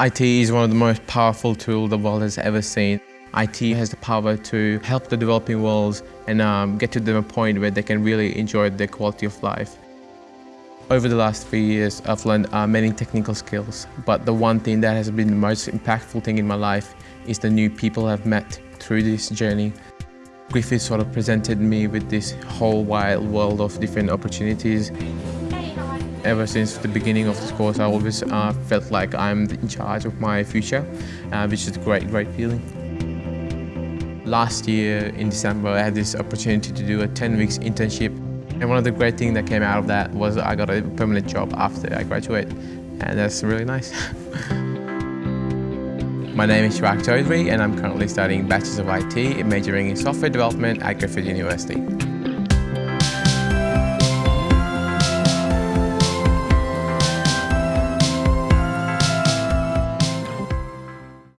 IT is one of the most powerful tools the world has ever seen. IT has the power to help the developing worlds and um, get to them a point where they can really enjoy their quality of life. Over the last three years, I've learned uh, many technical skills, but the one thing that has been the most impactful thing in my life is the new people I've met through this journey. Griffith sort of presented me with this whole wild world of different opportunities Ever since the beginning of this course, I always uh, felt like I'm in charge of my future, uh, which is a great, great feeling. Last year in December, I had this opportunity to do a 10 weeks internship. And one of the great things that came out of that was I got a permanent job after I graduated. And that's really nice. My name is Shwak Chaudhary and I'm currently studying Bachelors of IT, majoring in Software Development at Griffith University.